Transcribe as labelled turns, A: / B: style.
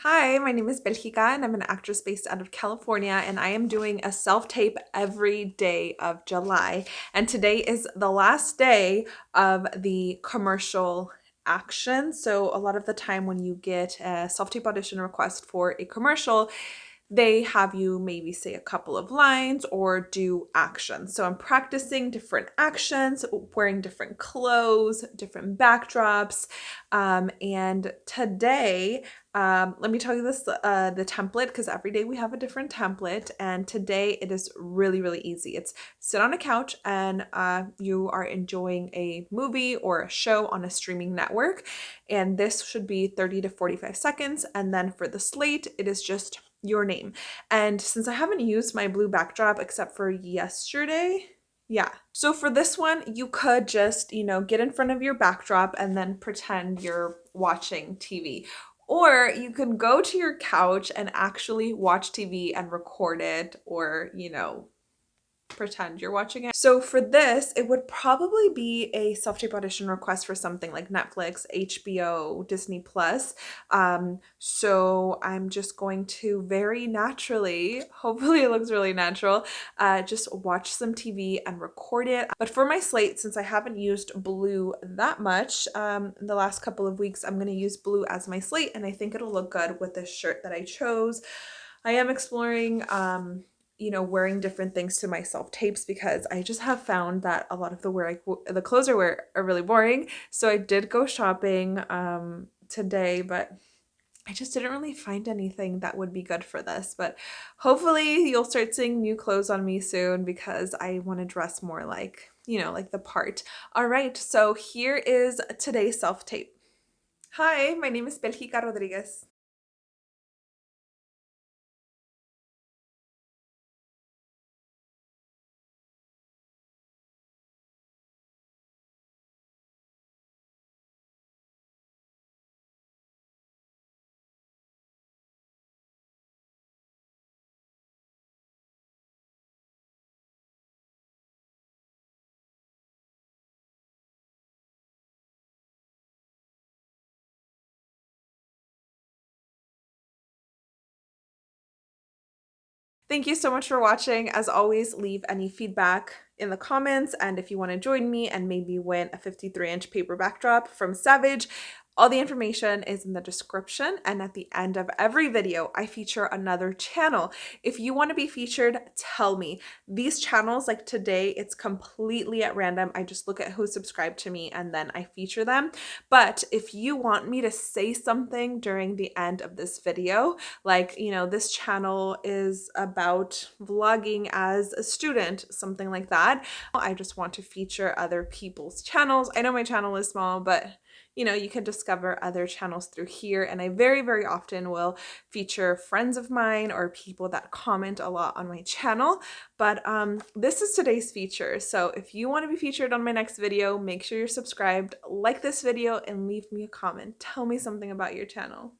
A: Hi, my name is Belgica and I'm an actress based out of California and I am doing a self-tape every day of July. And today is the last day of the commercial action. So a lot of the time when you get a self-tape audition request for a commercial, they have you maybe say a couple of lines or do actions. So I'm practicing different actions, wearing different clothes, different backdrops. Um, and today, um, let me tell you this, uh, the template, because every day we have a different template. And today it is really, really easy. It's sit on a couch and uh, you are enjoying a movie or a show on a streaming network. And this should be 30 to 45 seconds. And then for the slate, it is just your name. And since I haven't used my blue backdrop except for yesterday, yeah. So for this one, you could just, you know, get in front of your backdrop and then pretend you're watching TV. Or you can go to your couch and actually watch TV and record it or, you know, pretend you're watching it. So for this, it would probably be a self-tape audition request for something like Netflix, HBO, Disney Plus. Um, so I'm just going to very naturally, hopefully it looks really natural, uh, just watch some TV and record it. But for my slate, since I haven't used blue that much um, in the last couple of weeks, I'm going to use blue as my slate and I think it'll look good with this shirt that I chose. I am exploring um, you know, wearing different things to my self tapes because I just have found that a lot of the wear I, the clothes I wear are really boring. So I did go shopping um, today, but I just didn't really find anything that would be good for this. But hopefully you'll start seeing new clothes on me soon because I want to dress more like, you know, like the part. All right, so here is today's self tape. Hi, my name is Belgica Rodriguez. Thank you so much for watching. As always, leave any feedback in the comments and if you want to join me and maybe win a 53 inch paper backdrop from Savage, all the information is in the description and at the end of every video I feature another channel. If you want to be featured, tell me. These channels like today, it's completely at random. I just look at who subscribed to me and then I feature them. But if you want me to say something during the end of this video, like, you know, this channel is about vlogging as a student, something like that, I just want to feature other people's channels. I know my channel is small, but you know, you can discover other channels through here. And I very, very often will feature friends of mine or people that comment a lot on my channel. But um, this is today's feature. So if you want to be featured on my next video, make sure you're subscribed, like this video, and leave me a comment. Tell me something about your channel.